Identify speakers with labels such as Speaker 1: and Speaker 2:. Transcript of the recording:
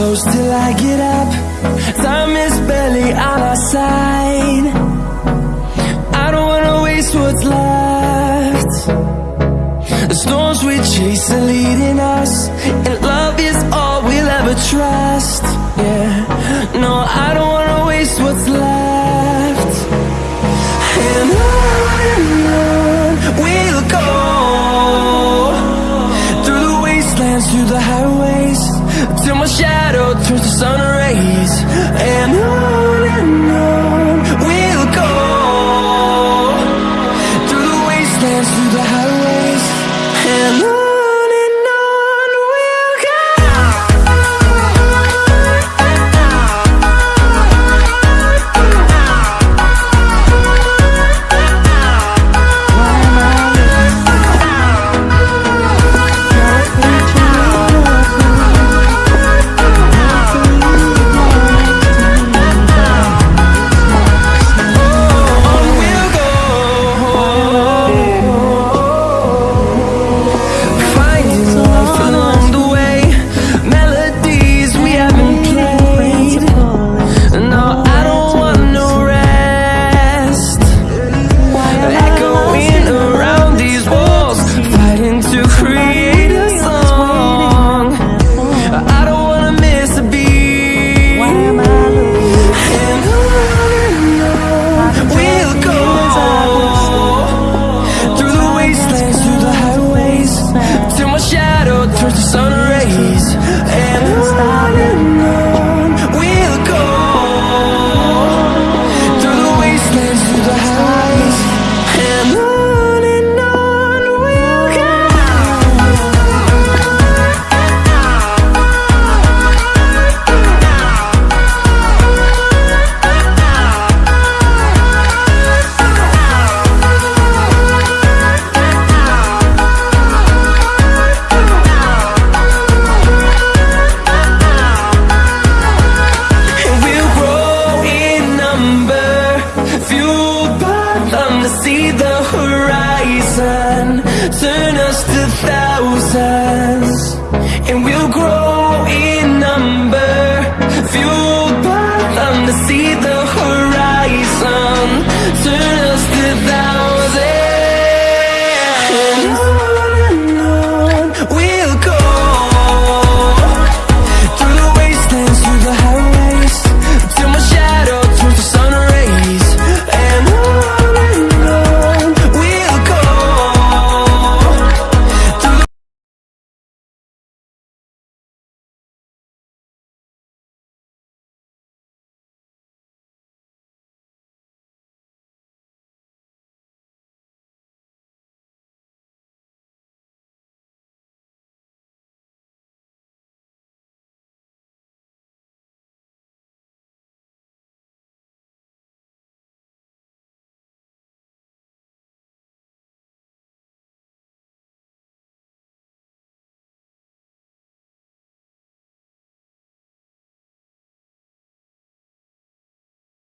Speaker 1: close till I get up. Time is barely on our side. I don't wanna waste what's left. The storms we chase are leading us And love is all we'll ever trust. Yeah, no, I don't wanna waste what's left. sun see the horizon. Turn us to thousands And we'll grow in number. Fuel